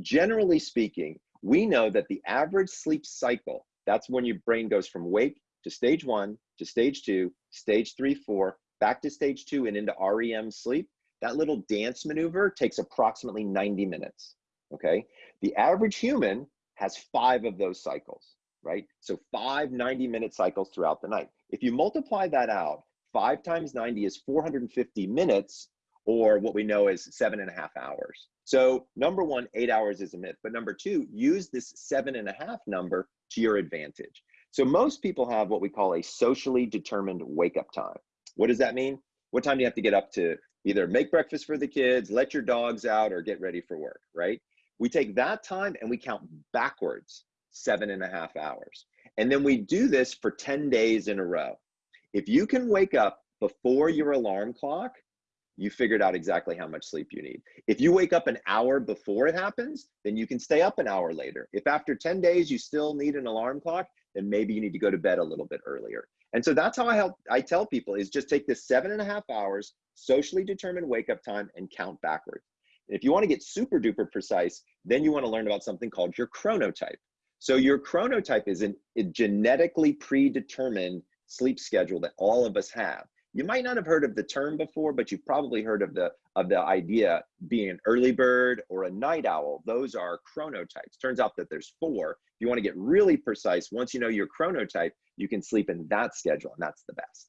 generally speaking, we know that the average sleep cycle, that's when your brain goes from wake to stage one, to stage two, stage three, four, back to stage two and into REM sleep, that little dance maneuver takes approximately 90 minutes, okay? The average human has five of those cycles, right? So five 90 minute cycles throughout the night. If you multiply that out, five times 90 is 450 minutes or what we know as seven and a half hours. So number one, eight hours is a myth. But number two, use this seven and a half number to your advantage. So most people have what we call a socially determined wake up time. What does that mean? What time do you have to get up to either make breakfast for the kids, let your dogs out, or get ready for work, right? We take that time and we count backwards seven and a half hours. And then we do this for 10 days in a row. If you can wake up before your alarm clock, you figured out exactly how much sleep you need. If you wake up an hour before it happens, then you can stay up an hour later. If after 10 days you still need an alarm clock, then maybe you need to go to bed a little bit earlier. And so that's how I help I tell people is just take this seven and a half hours, socially determined wake up time and count backwards. And if you want to get super duper precise, then you want to learn about something called your chronotype. So your chronotype is an, a genetically predetermined sleep schedule that all of us have. You might not have heard of the term before, but you've probably heard of the of the idea being an early bird or a night owl. Those are chronotypes. Turns out that there's four. If you want to get really precise, once you know your chronotype, you can sleep in that schedule, and that's the best.